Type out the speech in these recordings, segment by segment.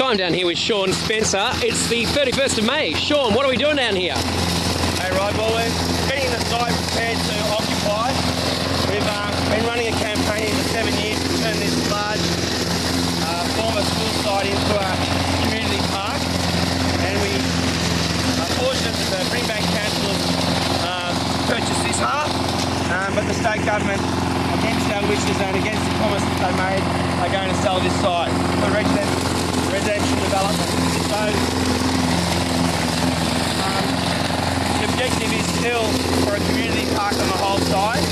So I'm down here with Sean Spencer. It's the 31st of May. Sean, what are we doing down here? Hey, right, well, we're getting the site prepared to occupy. We've uh, been running a campaign for seven years to turn this large uh, former school site into a community park. And we are fortunate that the Brimbank Council uh, purchased this half, um, but the state government, against our wishes and against the promises they made, are going to sell this site resident, residential development. The objective is still for a community park on the whole site.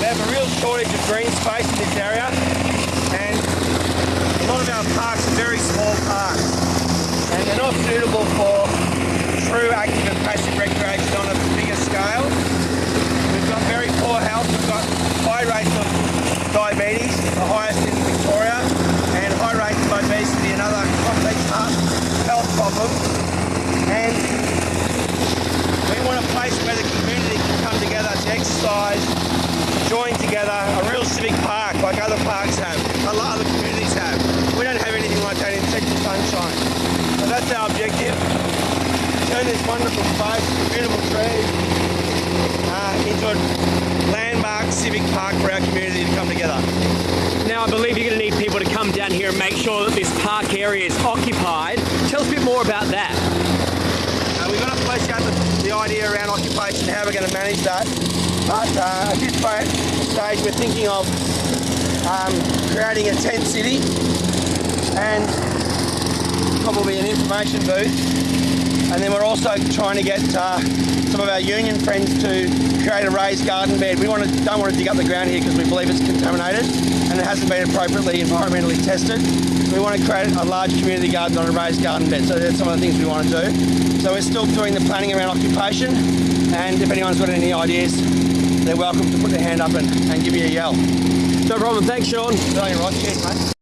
We have a real shortage of green space in this area and a lot of our parks are very small parks and they're not suitable for true active and passive recreation on a bigger scale. We've got very poor health, we've got high rates of diabetes, the highest in Victoria, and high rates of obesity and other complex heart health problems. And we want a place where the community can come together to exercise, join together, a real civic park like other parks have, a lot of other communities have. We don't have anything like that in Central Sunshine. So that's our objective. Turn this wonderful space, beautiful trees, uh, into a landmark civic park for our community to come together. Now, I believe you're going to need people to come down here and make sure that this park area is occupied. Tell us a bit more about that. Uh, we've got to flesh out the, idea around occupation, how we're going to manage that. But uh, at this point, stage, we're thinking of um, creating a tent city and probably an information booth. And then we're also trying to get uh, some of our union friends to create a raised garden bed. We want to, don't want to dig up the ground here because we believe it's contaminated and it hasn't been appropriately environmentally tested. We want to create a large community garden on a raised garden bed. So that's some of the things we want to do. So we're still doing the planning around occupation and if anyone's got any ideas, they're welcome to put their hand up and, and give me a yell. No problem. Thanks, Sean. You, Ross. Cheers, mate.